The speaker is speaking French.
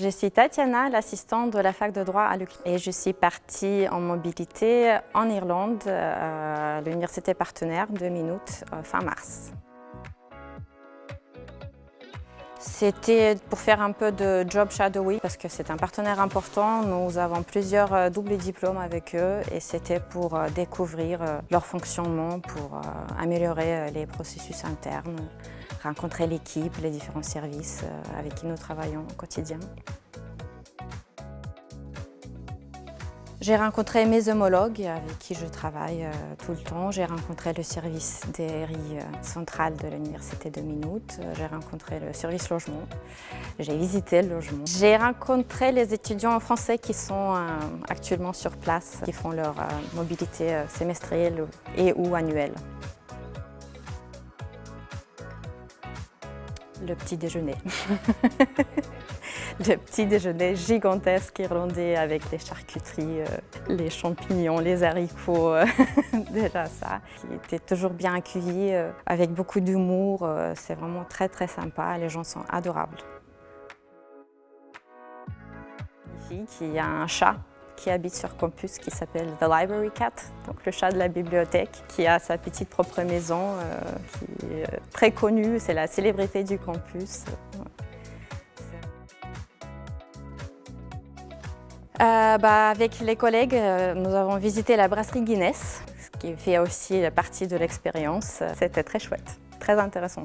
Je suis Tatiana, l'assistante de la fac de droit à l'UQTR et je suis partie en mobilité en Irlande à l'université partenaire de Minutes fin mars. C'était pour faire un peu de job shadowing parce que c'est un partenaire important. Nous avons plusieurs euh, doubles diplômes avec eux et c'était pour euh, découvrir euh, leur fonctionnement, pour améliorer les processus internes, rencontrer l'équipe, les différents services avec qui nous travaillons au quotidien. J'ai rencontré mes homologues avec qui je travaille euh, tout le temps. J'ai rencontré le service des RI euh, central de l'Université de Minutes. J'ai rencontré le service logement. J'ai visité le logement. J'ai rencontré les étudiants français qui sont euh, actuellement sur place, qui font leur mobilité semestrielle et ou annuelle. Le petit déjeuner. le petit déjeuner gigantesque irlandais avec les charcuteries, euh, les champignons, les haricots, euh, déjà ça, qui était toujours bien accueilli, euh, avec beaucoup d'humour. C'est vraiment très très sympa, les gens sont adorables. Ici, y a un chat qui habite sur campus qui s'appelle The Library Cat, donc le chat de la bibliothèque, qui a sa petite propre maison, qui est très connue, c'est la célébrité du campus. Euh, bah, avec les collègues, euh, nous avons visité la brasserie Guinness, ce qui fait aussi partie de l'expérience. C'était très chouette, très intéressant.